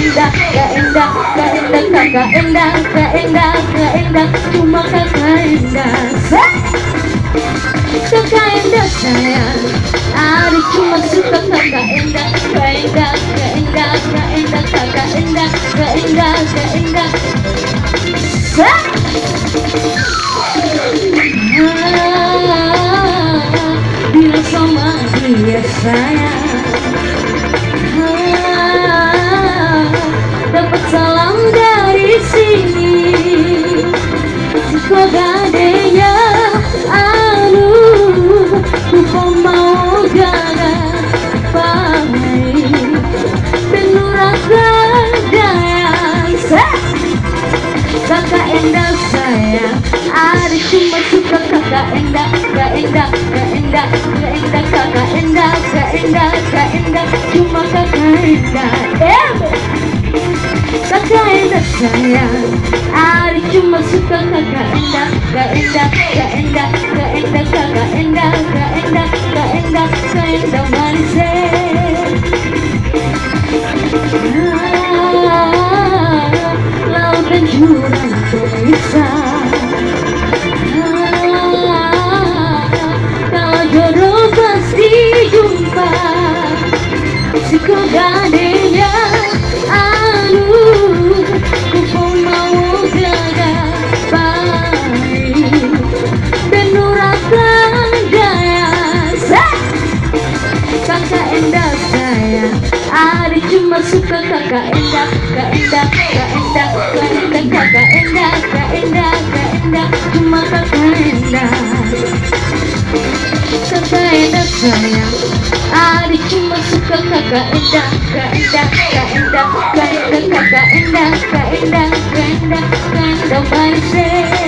indah gak indah gak indah kakak indah gak indah gak indah cuma kakak indah kakak indah sayang Adik cuma suka kakak indah gak indah gak indah gak indah kakak indah gak indah gak indah Ah, Bila sama dia sayang gadenya Anu Kupa mau gaga Pai Penurakan daya Kakak endah sayang. Ada cuma suka kakak endah Gak endah, gak endah, gak endah Kakak endah, Cuma kakak endah Kakak endah sayang Ada cuma suka kakak endah Gak endah, gak endah, gak endah Kakak endah, gak endah, gak endah Gak endah manis eh. Ah, Laut dan jurang terpisah Ah, Kalau jodoh pasti jumpa Si kau suka kakak endah Kak endah, kak endah, kak endah Kakak endah, kak endah, kak endah Cuma kakak endah Kakak endah sayang Ada cuma suka kakak endah Kak endah, kak endah, kak endah Kakak endah, kak endah, kak endah Kak endah manis